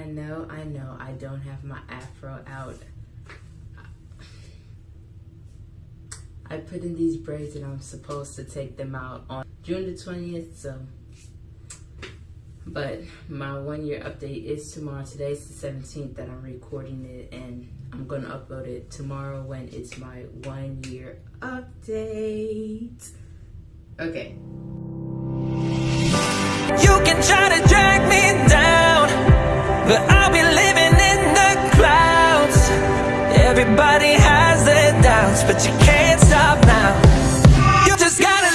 I know, I know, I don't have my afro out. I put in these braids and I'm supposed to take them out on June the 20th, so. But my one year update is tomorrow. Today's the 17th that I'm recording it and I'm gonna upload it tomorrow when it's my one year update. Okay. You can try to drag but I'll be living in the clouds. Everybody has their doubts, but you can't stop now. You just gotta.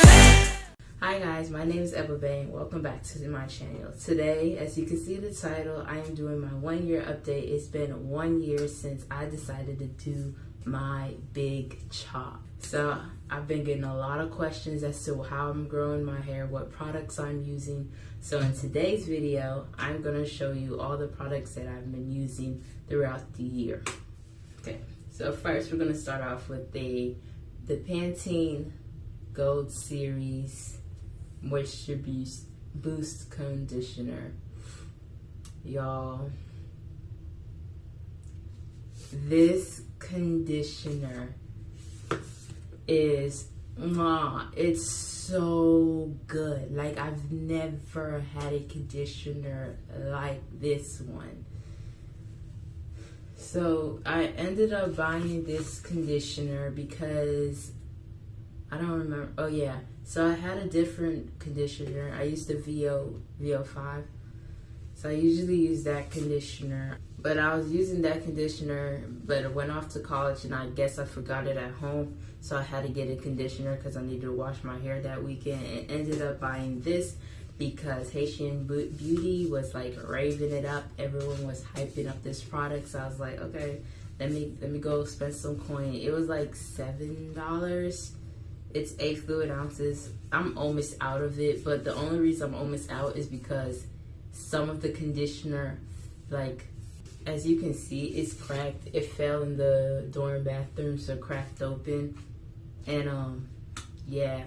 Hi guys, my name is Eva Bang. Welcome back to my channel. Today, as you can see the title, I am doing my one year update. It's been one year since I decided to do my big chop. So I've been getting a lot of questions as to how I'm growing my hair, what products I'm using. So in today's video, I'm gonna show you all the products that I've been using throughout the year. Okay, so first we're gonna start off with the, the Pantene Gold Series Moisture Boost, Boost Conditioner. Y'all, this conditioner is mwah, it's so good. Like i've never had a conditioner like this one. So i ended up buying this conditioner because i don't remember oh yeah. So i had a different conditioner. I used the vo vo5 so i usually use that conditioner but I was using that conditioner, but I went off to college and I guess I forgot it at home. So I had to get a conditioner because I needed to wash my hair that weekend and ended up buying this because Haitian Beauty was like raving it up. Everyone was hyping up this product. So I was like, okay, let me let me go spend some coin. It was like seven dollars. It's eight fluid ounces. I'm almost out of it, but the only reason I'm almost out is because some of the conditioner like as you can see, it's cracked. It fell in the dorm bathroom, so cracked open. And um, yeah,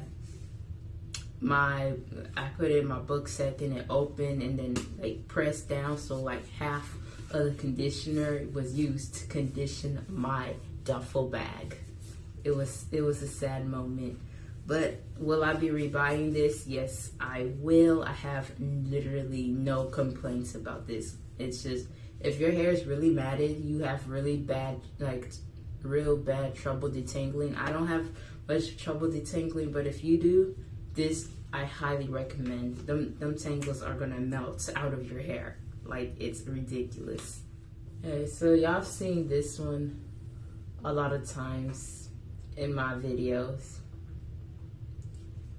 my I put in my book set, then it opened and then like pressed down, so like half of the conditioner was used to condition my duffel bag. It was it was a sad moment. But will I be rebuying this? Yes, I will. I have literally no complaints about this. It's just if your hair is really matted, you have really bad, like real bad trouble detangling. I don't have much trouble detangling, but if you do, this I highly recommend. Them, them tangles are gonna melt out of your hair. Like it's ridiculous. Okay, so y'all seen this one a lot of times in my videos.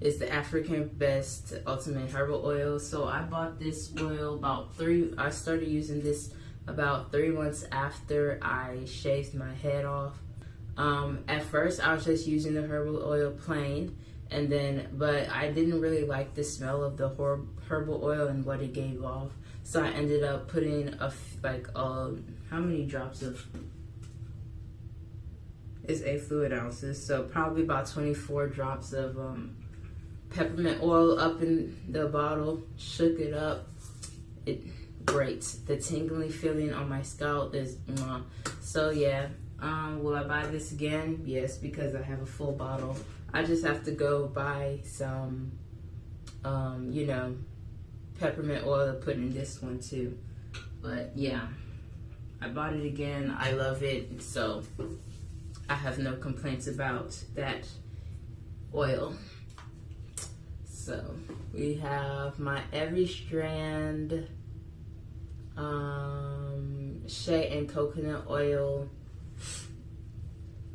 It's the African Best Ultimate Herbal Oil. So I bought this oil about three, I started using this about three months after I shaved my head off. Um, at first, I was just using the herbal oil plain, and then, but I didn't really like the smell of the herbal oil and what it gave off. So I ended up putting a, like, um, how many drops of, is eight fluid ounces. So probably about 24 drops of um, peppermint oil up in the bottle, shook it up. It great. The tingling feeling on my scalp is mwah. So yeah, um, will I buy this again? Yes, because I have a full bottle. I just have to go buy some, um, you know, peppermint oil to put in this one too. But yeah, I bought it again. I love it. So I have no complaints about that oil. So we have my Every Strand um, shea and coconut oil.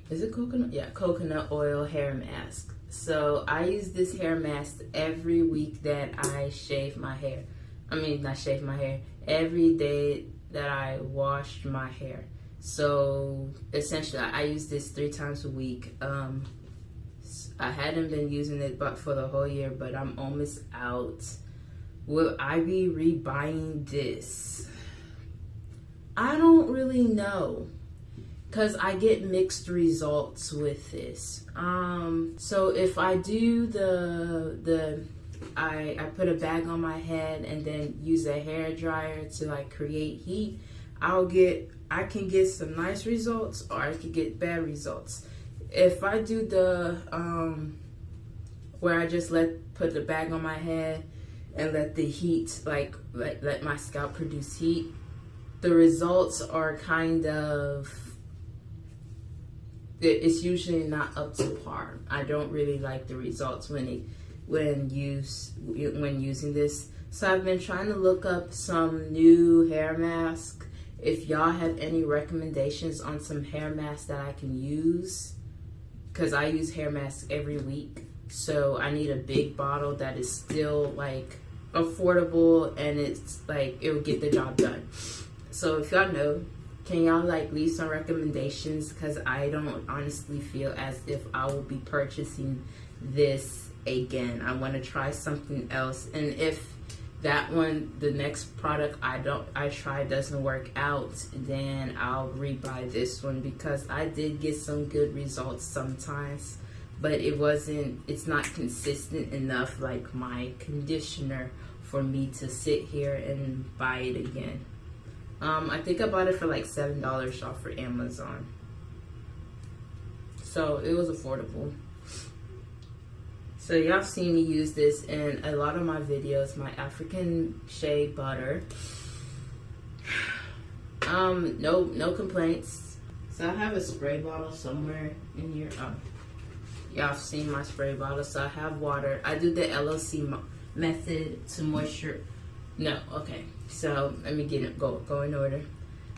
Is it coconut? Yeah, coconut oil hair mask. So I use this hair mask every week that I shave my hair. I mean, not shave my hair. Every day that I wash my hair. So essentially, I use this three times a week. Um, I hadn't been using it but for the whole year, but I'm almost out. Will I be rebuying this? I don't really know because I get mixed results with this. Um, so if I do the the I, I put a bag on my head and then use a hair dryer to like create heat, I'll get, I can get some nice results or I could get bad results. If I do the, um, where I just let, put the bag on my head and let the heat, like let, let my scalp produce heat, the results are kind of it's usually not up to par. I don't really like the results when it when use when using this. So I've been trying to look up some new hair mask. If y'all have any recommendations on some hair masks that I can use, because I use hair masks every week. So I need a big bottle that is still like affordable and it's like it will get the job done. So if y'all know, can y'all like leave some recommendations? Because I don't honestly feel as if I will be purchasing this again. I want to try something else. And if that one, the next product I don't I try doesn't work out, then I'll rebuy this one because I did get some good results sometimes, but it wasn't it's not consistent enough like my conditioner for me to sit here and buy it again. Um, I think I bought it for like $7 off for Amazon. So it was affordable. So y'all seen me use this in a lot of my videos, my African shea butter. Um, no, no complaints. So I have a spray bottle somewhere in here. Oh, y'all seen my spray bottle. So I have water. I do the LOC method to moisture. No, okay. So let me get it, go, go in order.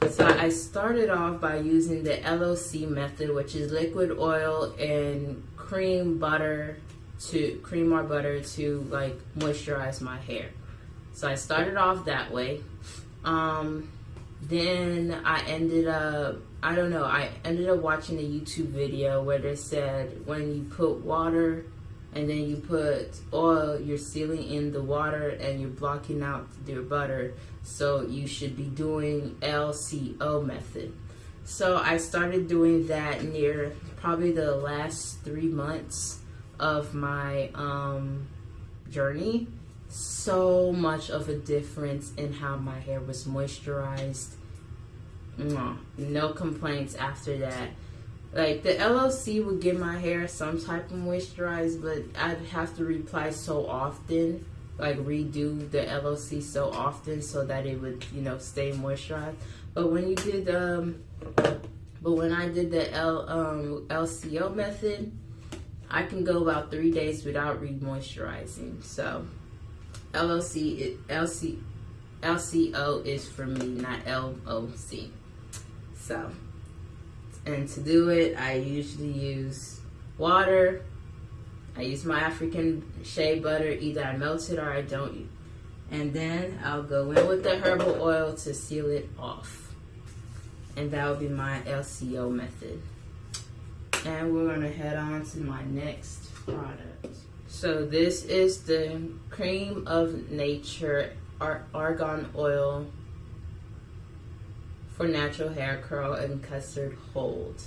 So I started off by using the LOC method, which is liquid oil and cream butter to cream or butter to like moisturize my hair. So I started off that way. Um, then I ended up, I don't know, I ended up watching a YouTube video where they said when you put water and then you put oil, you're sealing in the water and you're blocking out your butter. So you should be doing LCO method. So I started doing that near probably the last three months of my um, journey. So much of a difference in how my hair was moisturized. No complaints after that. Like the LOC would give my hair some type of moisturize, but I'd have to reply so often, like redo the LOC so often so that it would, you know, stay moisturized. But when you did, um, but when I did the L, um, LCO method, I can go about three days without re-moisturizing. So LOC, LC, LCO is for me, not LOC. So. And to do it, I usually use water. I use my African shea butter. Either I melt it or I don't. And then I'll go in with the herbal oil to seal it off. And that will be my LCO method. And we're gonna head on to my next product. So this is the Cream of Nature Argan Oil for natural hair curl and custard hold.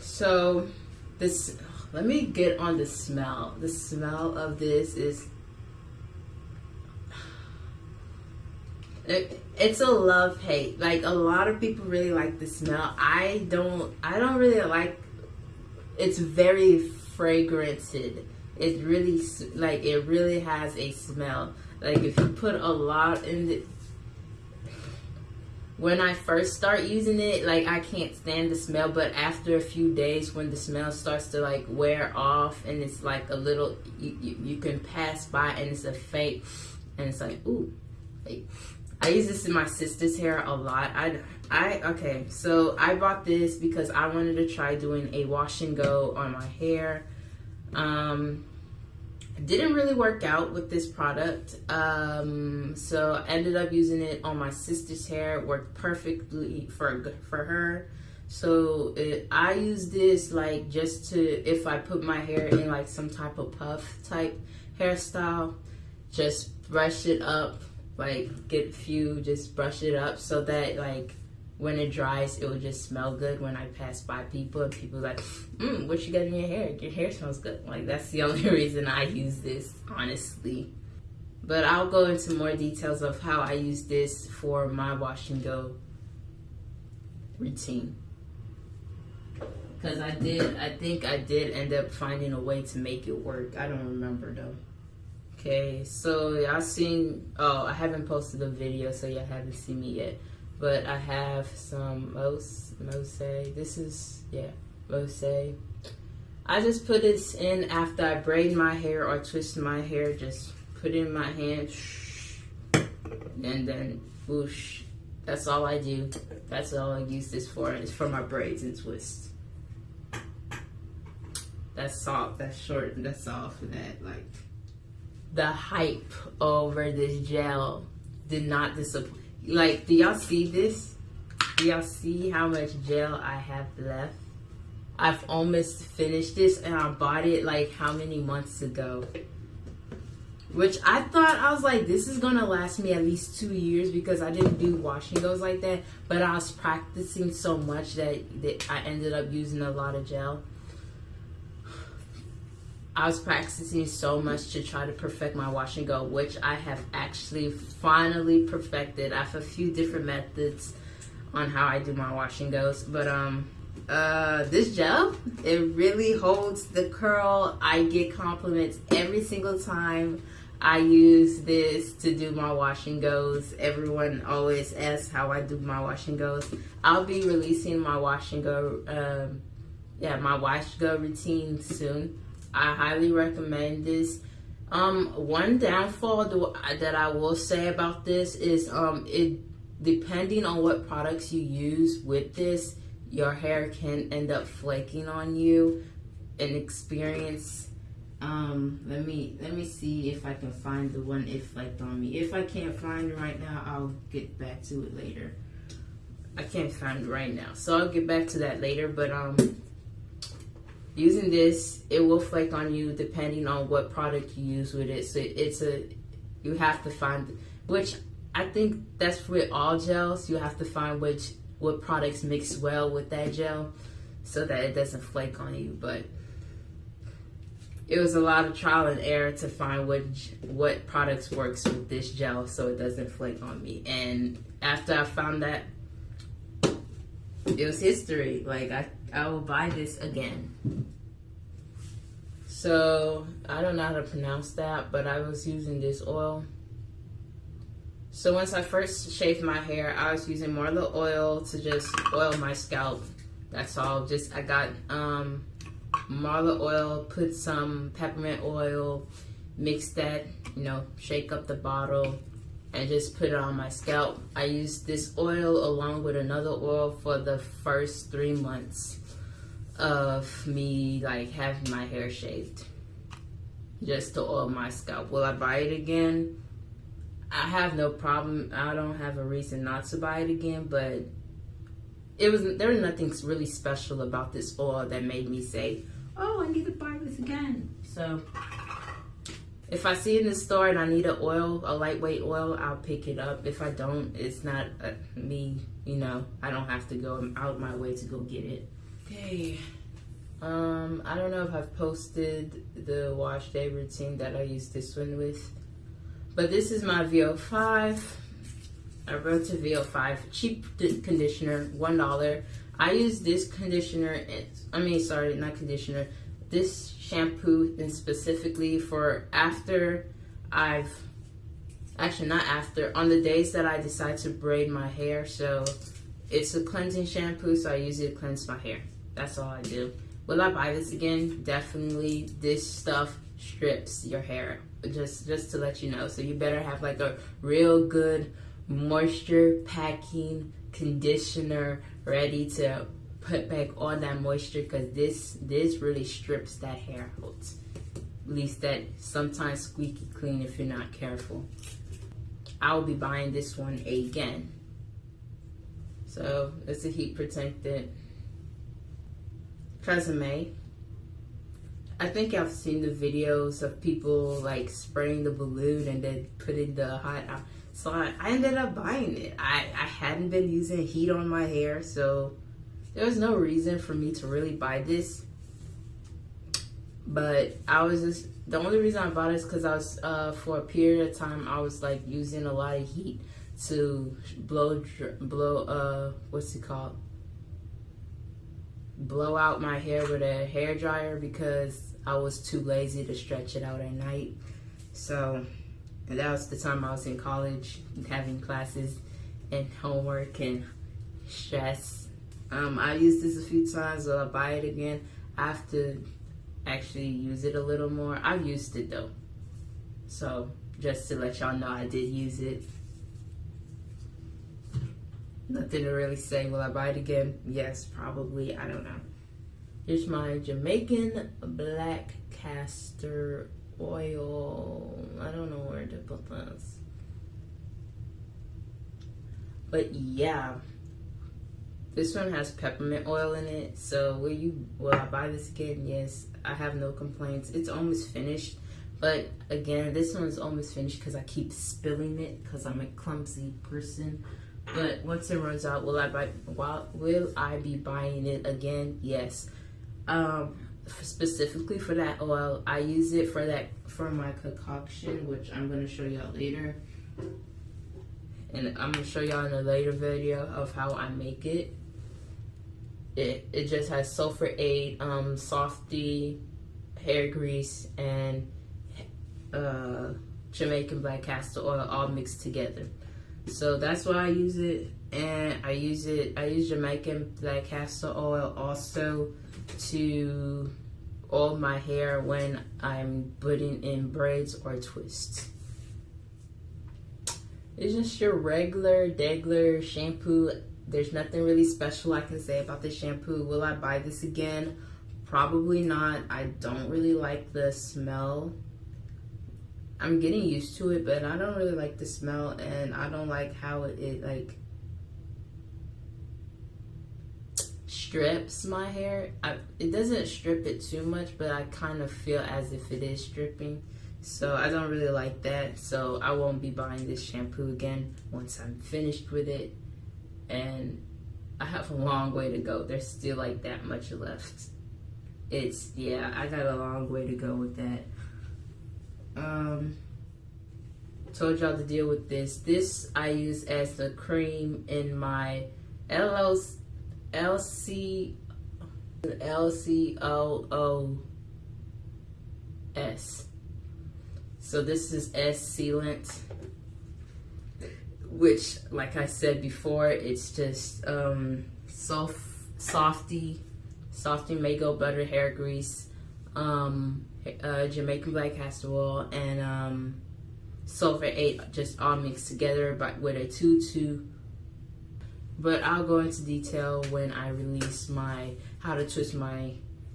So this, let me get on the smell. The smell of this is, it, it's a love hate. Like a lot of people really like the smell. I don't, I don't really like, it's very fragranted. It's really, like it really has a smell. Like if you put a lot in the when I first start using it, like I can't stand the smell, but after a few days when the smell starts to like wear off and it's like a little, you, you, you can pass by and it's a fake and it's like, ooh, like, I use this in my sister's hair a lot. I, I, okay, so I bought this because I wanted to try doing a wash and go on my hair. Um, didn't really work out with this product um, so I ended up using it on my sister's hair. It worked perfectly for for her. So it, I use this like just to if I put my hair in like some type of puff type hairstyle just brush it up like get a few just brush it up so that like when it dries, it will just smell good when I pass by people and people like, mm, what you got in your hair? Your hair smells good. Like that's the only reason I use this, honestly. But I'll go into more details of how I use this for my wash and go routine. Cause I did, I think I did end up finding a way to make it work. I don't remember though. Okay, so y'all seen, oh, I haven't posted a video, so y'all haven't seen me yet. But I have some Mose, this is, yeah, Mose. I just put this in after I braid my hair or twist my hair, just put in my hand, and then whoosh. That's all I do. That's all I use this for. It's for my braids and twists. That's soft, that's short, that's all for that, like the hype over this gel did not disappoint. Like, do y'all see this? Do y'all see how much gel I have left? I've almost finished this and I bought it like how many months ago? Which I thought, I was like, this is gonna last me at least two years because I didn't do washing goes like that. But I was practicing so much that, that I ended up using a lot of gel. I was practicing so much to try to perfect my wash and go, which I have actually finally perfected. I have a few different methods on how I do my wash and goes, but um, uh, this gel, it really holds the curl. I get compliments every single time I use this to do my wash and goes. Everyone always asks how I do my wash and goes. I'll be releasing my wash and go, um, yeah, my wash go routine soon. I highly recommend this. Um, one downfall that I will say about this is um, it depending on what products you use with this, your hair can end up flaking on you. An experience. Um, let me let me see if I can find the one it flaked on me. If I can't find it right now, I'll get back to it later. I can't find it right now, so I'll get back to that later. But um, using this it will flake on you depending on what product you use with it. So it's a you have to find which i think that's with all gels. You have to find which what products mix well with that gel so that it doesn't flake on you. But it was a lot of trial and error to find what what products works with this gel so it doesn't flake on me. And after i found that it was history. Like i I will buy this again. So, I don't know how to pronounce that, but I was using this oil. So once I first shaved my hair, I was using the oil to just oil my scalp. That's all. Just I got um, marla oil, put some peppermint oil, mix that, you know, shake up the bottle, and just put it on my scalp. I used this oil along with another oil for the first three months of me like having my hair shaved just to oil my scalp. Will I buy it again? I have no problem. I don't have a reason not to buy it again, but it was there was nothing really special about this oil that made me say, "Oh, I need to buy this again." So if I see in the store and I need an oil, a lightweight oil, I'll pick it up. If I don't, it's not uh, me, you know, I don't have to go out my way to go get it. Okay. Um, I don't know if I've posted the wash day routine that I use this one with, but this is my VO5. I wrote to VO5 cheap conditioner, $1. I use this conditioner, I mean, sorry, not conditioner, this shampoo and specifically for after I've actually not after on the days that I decide to braid my hair. So it's a cleansing shampoo so I use it to cleanse my hair. That's all I do. Will I buy this again? Definitely. This stuff strips your hair just just to let you know. So you better have like a real good moisture packing conditioner ready to put back all that moisture because this this really strips that hair out. At least that sometimes squeaky clean if you're not careful. I'll be buying this one again. So it's a heat protectant. Tresemme I think I've seen the videos of people like spraying the balloon and then putting the hot out. So I, I ended up buying it. I, I hadn't been using heat on my hair, so there was no reason for me to really buy this. But I was just, the only reason I bought it is because I was, uh, for a period of time, I was like using a lot of heat to blow, blow, uh, what's it called? Blow out my hair with a hair dryer because I was too lazy to stretch it out at night. So that was the time I was in college having classes and homework and stress. Um, I used this a few times, so I'll buy it again. I have to actually use it a little more. I've used it though. So just to let y'all know I did use it. Nothing to really say. Will I buy it again? Yes, probably. I don't know. Here's my Jamaican black castor oil. I don't know where to put this. But yeah. This one has peppermint oil in it. So will you will I buy this again? Yes. I have no complaints. It's almost finished. But again, this one is almost finished because I keep spilling it because I'm a clumsy person. But once it runs out, will I buy? Will I be buying it again? Yes. Um, specifically for that oil, I use it for that for my concoction, which I'm gonna show y'all later. And I'm gonna show y'all in a later video of how I make it. It, it just has sulfur 8, um, softy, hair grease, and uh, Jamaican black castor oil all mixed together. So that's why I use it. And I use it, I use Jamaican black castor oil also to oil my hair when I'm putting in braids or twists. It's just your regular, degler shampoo there's nothing really special I can say about this shampoo. Will I buy this again? Probably not. I don't really like the smell. I'm getting used to it, but I don't really like the smell and I don't like how it, it like strips my hair. I, it doesn't strip it too much, but I kind of feel as if it is stripping. So I don't really like that. So I won't be buying this shampoo again once I'm finished with it and I have a long way to go. There's still like that much left. It's, yeah, I got a long way to go with that. Um, told y'all to deal with this. This I use as the cream in my LLC, LC, LCOOS. So this is S sealant which, like I said before, it's just um, soft, softy, softy Mango butter hair grease, um, uh, Jamaican black castor oil, and um, sulfur 8 just all mixed together but with a 2-2. But I'll go into detail when I release my how to twist my,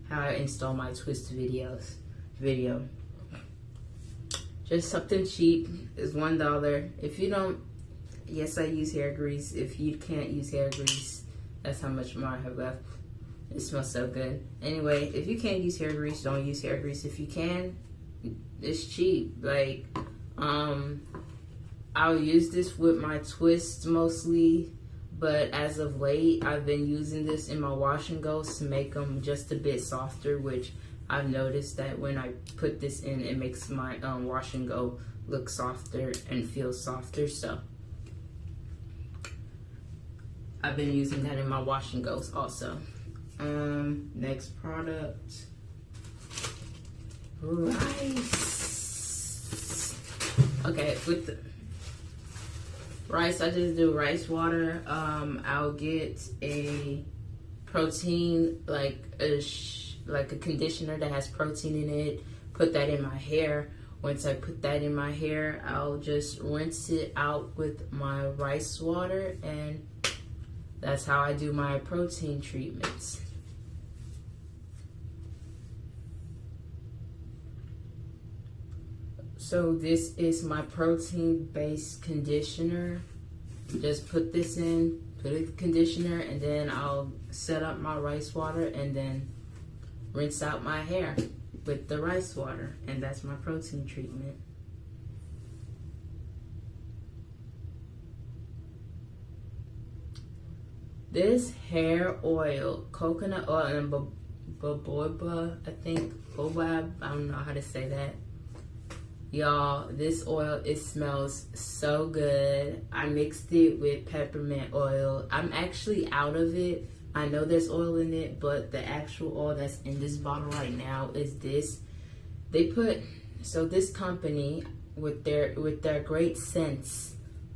how I install my twist videos video. Just something cheap is $1. If you don't yes, I use hair grease. If you can't use hair grease, that's how much more I have left. It smells so good. Anyway, if you can't use hair grease, don't use hair grease. If you can, it's cheap. Like, um, I'll use this with my twists mostly, but as of late, I've been using this in my wash and goes to make them just a bit softer, which I've noticed that when I put this in, it makes my um, wash and go look softer and feel softer. So I've been using that in my wash and goes also. Um, next product, rice. Okay, with the rice, I just do rice water. Um, I'll get a protein, like a like a conditioner that has protein in it. Put that in my hair. Once I put that in my hair, I'll just rinse it out with my rice water and that's how I do my protein treatments. So this is my protein-based conditioner. Just put this in, put a conditioner, and then I'll set up my rice water and then rinse out my hair. with the rice water, and that's my protein treatment. This hair oil, coconut oil, and baboba, I think, boba, I don't know how to say that. Y'all, this oil, it smells so good. I mixed it with peppermint oil. I'm actually out of it. I know there's oil in it, but the actual oil that's in this bottle right now is this. They put, so this company with their with their great scents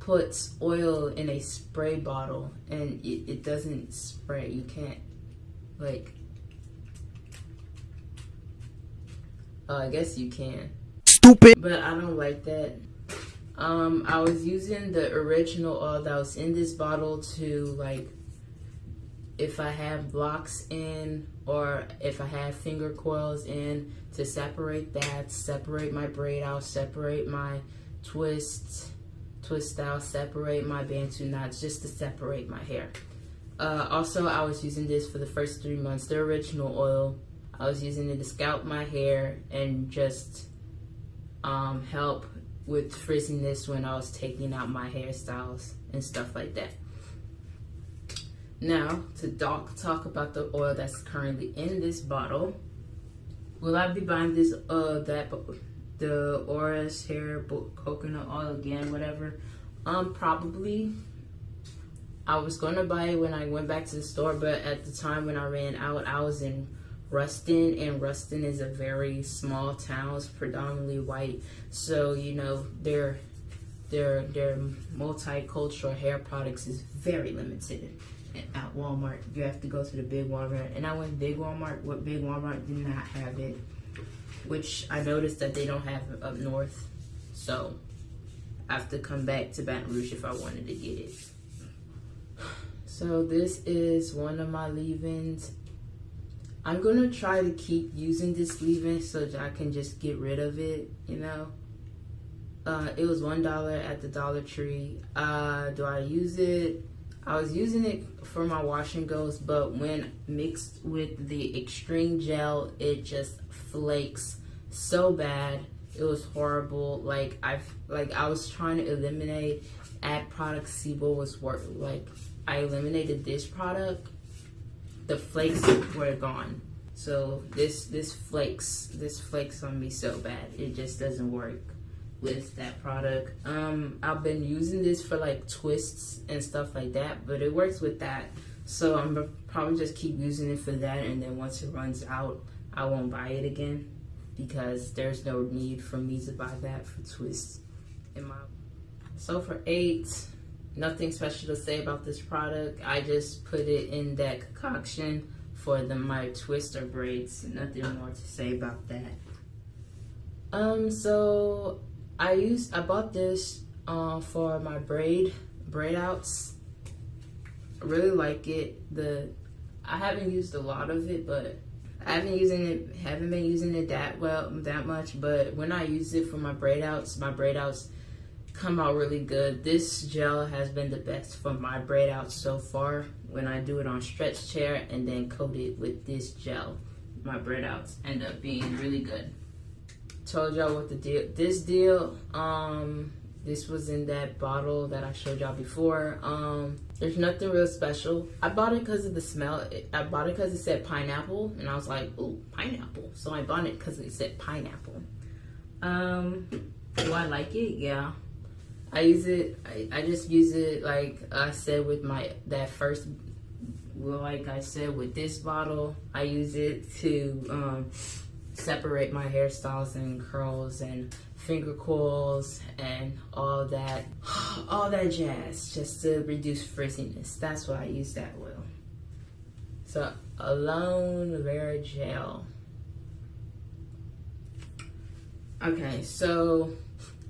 puts oil in a spray bottle and it, it doesn't spray. You can't like uh, I guess you can. Stupid. But I don't like that. Um, I was using the original oil that was in this bottle to like if I have blocks in or if I have finger coils in to separate that, separate my braid out, separate my twists, twist style separate my bantu knots just to separate my hair. Uh, also, I was using this for the first three months, the original oil. I was using it to scalp my hair and just um, help with frizziness when I was taking out my hairstyles and stuff like that. Now, to talk, talk about the oil that's currently in this bottle. Will I be buying this, uh, that, the Oris hair coconut oil again, whatever? Um, probably. I was gonna buy it when I went back to the store, but at the time when I ran out, I was in Ruston, and Ruston is a very small town. It's predominantly white, so you know their their their multicultural hair products is very limited at Walmart. You have to go to the big Walmart. And I went big Walmart. What big Walmart did not have it, which I noticed that they don't have up north. So I have to come back to Baton Rouge if I wanted to get it. So this is one of my leave-ins. I'm gonna try to keep using this leave-in so that I can just get rid of it, you know. Uh, it was one dollar at the Dollar Tree. Uh, do I use it? I was using it for my wash and goes, but when mixed with the extreme gel, it just flakes so bad. It was horrible. Like I like I was trying to eliminate add product SIBO was work like I eliminated this product, the flakes were gone. So this this flakes this flakes on me so bad. It just doesn't work with that product. Um, I've been using this for like twists and stuff like that, but it works with that. So I'm probably just keep using it for that, and then once it runs out, I won't buy it again because there's no need for me to buy that for twists in my. So for eight, nothing special to say about this product. I just put it in that concoction for the my twister braids. Nothing more to say about that. Um, so I used I bought this uh, for my braid braid outs. I really like it. The I haven't used a lot of it, but I haven't using it haven't been using it that well that much. But when I use it for my braid outs, my braid outs come out really good. This gel has been the best for my braid outs so far. When I do it on stretch chair and then coat it with this gel, my braid outs end up being really good told y'all what the deal this deal um this was in that bottle that i showed y'all before. Um there's nothing real special. I bought it because of the smell. I bought it because it said pineapple and i was like oh pineapple. So i bought it because it said pineapple. Um do i like it? Yeah. I use it I, I just use it like i said with my that first well like i said with this bottle i use it to um separate my hairstyles and curls and finger coils and all that all that jazz just to reduce frizziness. That's why i use that oil. So Aloe vera gel. Okay so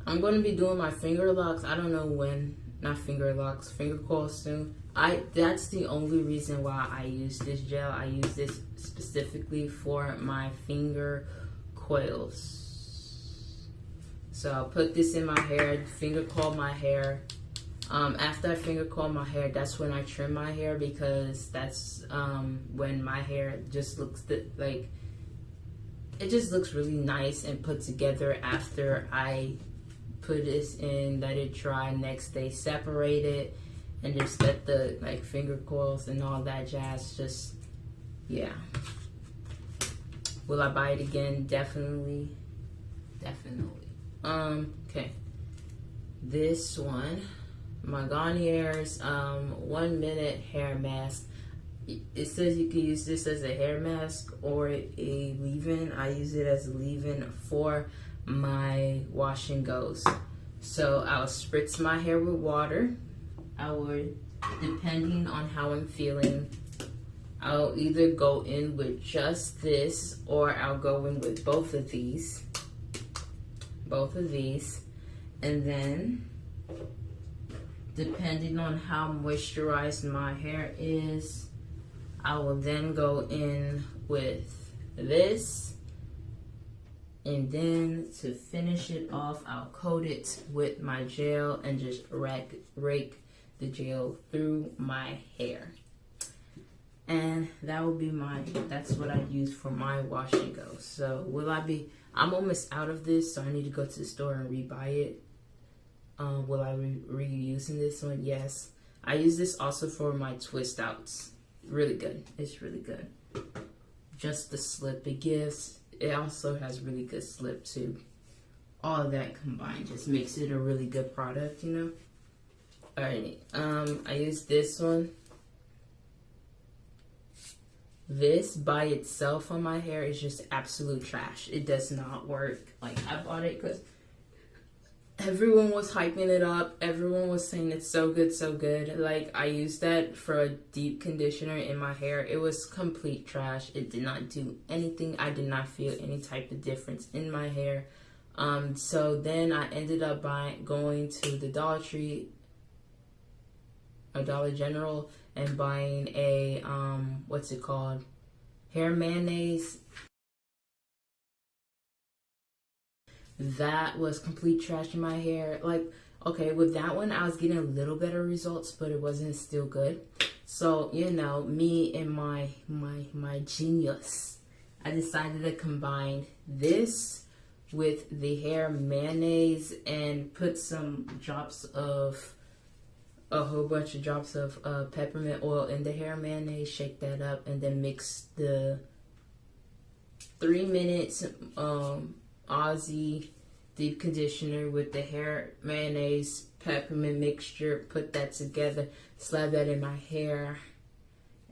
i'm going to be doing my finger locks. I don't know when not finger locks finger coils soon. I that's the only reason why I use this gel. I use this specifically for my finger coils. So I'll put this in my hair, finger coil my hair. Um, after I finger coil my hair, that's when I trim my hair because that's um, when my hair just looks like it just looks really nice and put together after I put this in, let it dry, next day separate it, and just let the like finger coils and all that jazz just, yeah. Will I buy it again? Definitely, definitely. Um, okay. This one, my Garnier's um, one minute hair mask it says you can use this as a hair mask or a leave-in. I use it as a leave-in for my wash and goes. So I'll spritz my hair with water. I would, depending on how I'm feeling, I'll either go in with just this or I'll go in with both of these. Both of these. And then, depending on how moisturized my hair is, I will then go in with this and then to finish it off I'll coat it with my gel and just rake, rake the gel through my hair and that will be my that's what I use for my wash and go so will I be I'm almost out of this so I need to go to the store and rebuy it um, will I be reusing this one yes I use this also for my twist outs really good. It's really good. Just the slip it gives. It also has really good slip too. All of that combined just makes it a really good product, you know? Alright, um, I use this one. This by itself on my hair is just absolute trash. It does not work. Like, I bought it because everyone was hyping it up. Everyone was saying it's so good, so good. Like I used that for a deep conditioner in my hair. It was complete trash. It did not do anything. I did not feel any type of difference in my hair. Um, so then I ended up buying going to the Dollar Tree a Dollar General and buying a um what's it called? Hair mayonnaise that was complete trash in my hair. Like, okay, with that one, I was getting a little better results, but it wasn't still good. So, you know, me and my, my, my genius, I decided to combine this with the hair mayonnaise and put some drops of a whole bunch of drops of uh, peppermint oil in the hair mayonnaise, shake that up, and then mix the three minutes um, Aussie deep conditioner with the hair mayonnaise peppermint mixture. Put that together, slap that in my hair,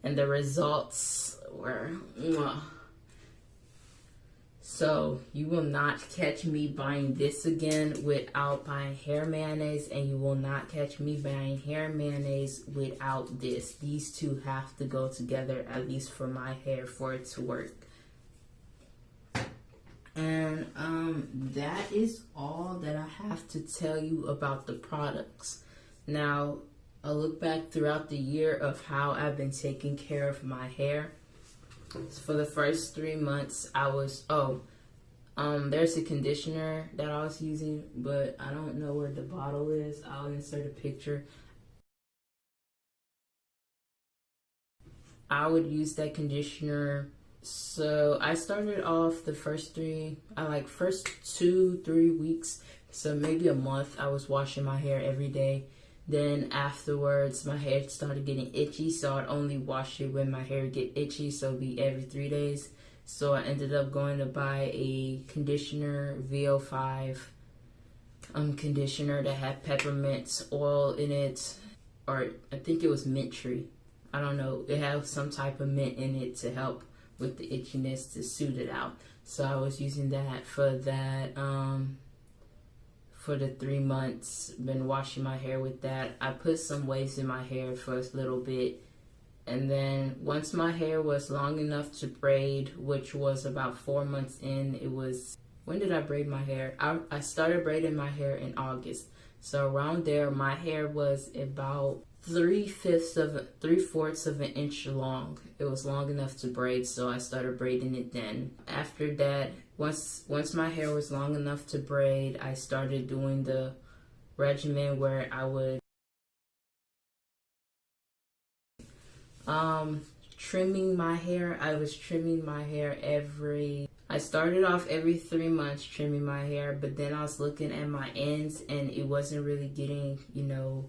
and the results were mwah. So you will not catch me buying this again without buying hair mayonnaise and you will not catch me buying hair mayonnaise without this. These two have to go together at least for my hair for it to work. And um, that is all that I have to tell you about the products. Now, a look back throughout the year of how I've been taking care of my hair. For the first three months, I was, oh, um, there's a conditioner that I was using, but I don't know where the bottle is. I'll insert a picture. I would use that conditioner so I started off the first three, I like first two, three weeks, so maybe a month, I was washing my hair every day. Then afterwards, my hair started getting itchy, so I'd only wash it when my hair get itchy, so be every three days. So I ended up going to buy a conditioner, VO5 um, conditioner that had peppermint oil in it, or I think it was mint tree. I don't know. It had some type of mint in it to help with the itchiness to suit it out. So I was using that for that um, for the three months. Been washing my hair with that. I put some waves in my hair for a little bit. And then once my hair was long enough to braid, which was about four months in, it was, when did I braid my hair? I, I started braiding my hair in August. So around there, my hair was about three fifths of three fourths of an inch long. It was long enough to braid, so I started braiding it then. After that, once once my hair was long enough to braid, I started doing the regimen where I would um trimming my hair, I was trimming my hair every I started off every three months trimming my hair, but then I was looking at my ends and it wasn't really getting, you know,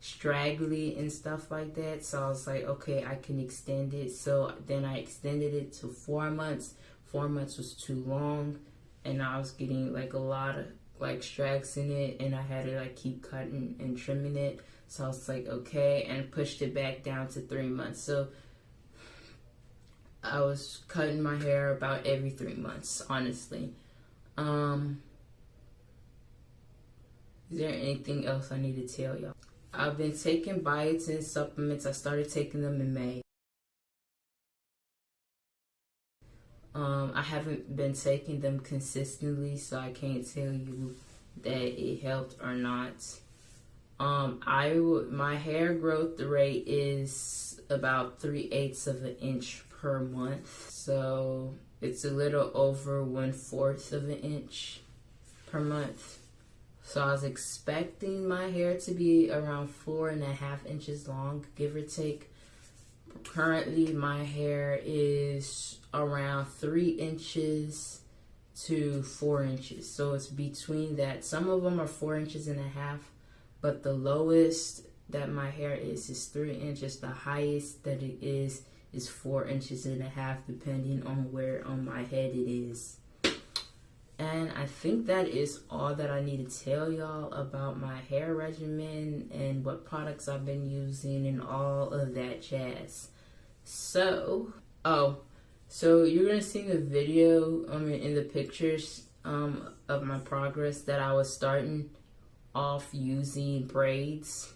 straggly and stuff like that. So I was like, okay, I can extend it. So then I extended it to four months. Four months was too long and I was getting like a lot of like strags in it and I had to like keep cutting and trimming it. So I was like, okay, and pushed it back down to three months. So I was cutting my hair about every three months, honestly. Um, is there anything else I need to tell y'all? I've been taking biotin supplements. I started taking them in May. Um, I haven't been taking them consistently, so I can't tell you that it helped or not. Um, I my hair growth rate is about three eighths of an inch per month. So it's a little over one fourth of an inch per month. So I was expecting my hair to be around four and a half inches long, give or take. Currently, my hair is around three inches to four inches. So it's between that. Some of them are four inches and a half, but the lowest that my hair is is three inches. The highest that it is is four inches and a half depending on where on my head it is and I think that is all that I need to tell y'all about my hair regimen and what products I've been using and all of that jazz. So, oh, so you're gonna see the video, mean, in the pictures um, of my progress that I was starting off using braids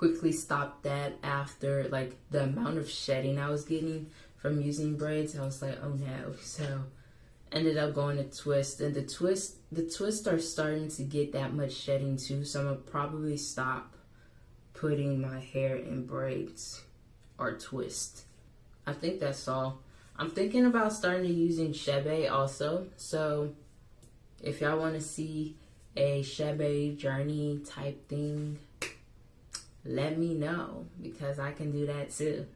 quickly stopped that after like the amount of shedding I was getting from using braids. I was like, oh no. So ended up going to twist and the twist the twists are starting to get that much shedding too. So I'm gonna probably stop putting my hair in braids or twist. I think that's all. I'm thinking about starting to using Chebe also. So if y'all want to see a Chebe journey type thing, let me know because I can do that too.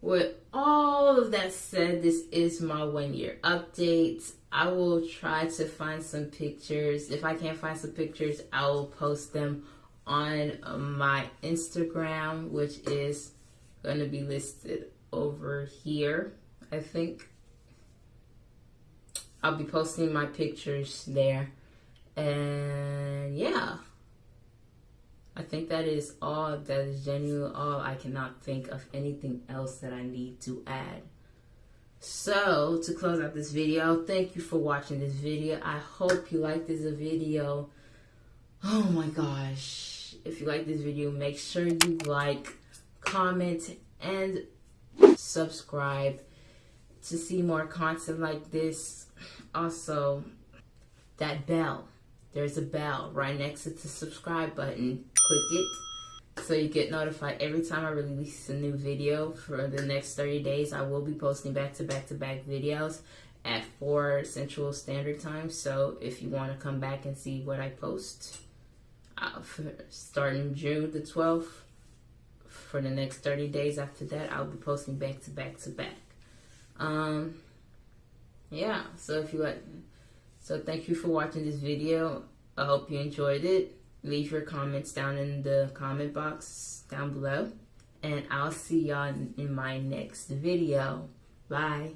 With all that said, this is my one year update. I will try to find some pictures. If I can't find some pictures, I will post them on my Instagram, which is going to be listed over here, I think. I'll be posting my pictures there. And yeah. I think that is all, that is genuinely all. I cannot think of anything else that I need to add. So, to close out this video, thank you for watching this video. I hope you liked this video. Oh my gosh. If you like this video, make sure you like, comment, and subscribe to see more content like this. Also, that bell there's a bell right next to the subscribe button. Click it so you get notified every time I release a new video for the next 30 days. I will be posting back to back to back videos at 4 Central Standard Time. So if you want to come back and see what I post, uh, starting June the 12th, for the next 30 days after that, I'll be posting back to back to back. Um, yeah, so if you like so thank you for watching this video. I hope you enjoyed it. Leave your comments down in the comment box down below. And I'll see y'all in my next video. Bye.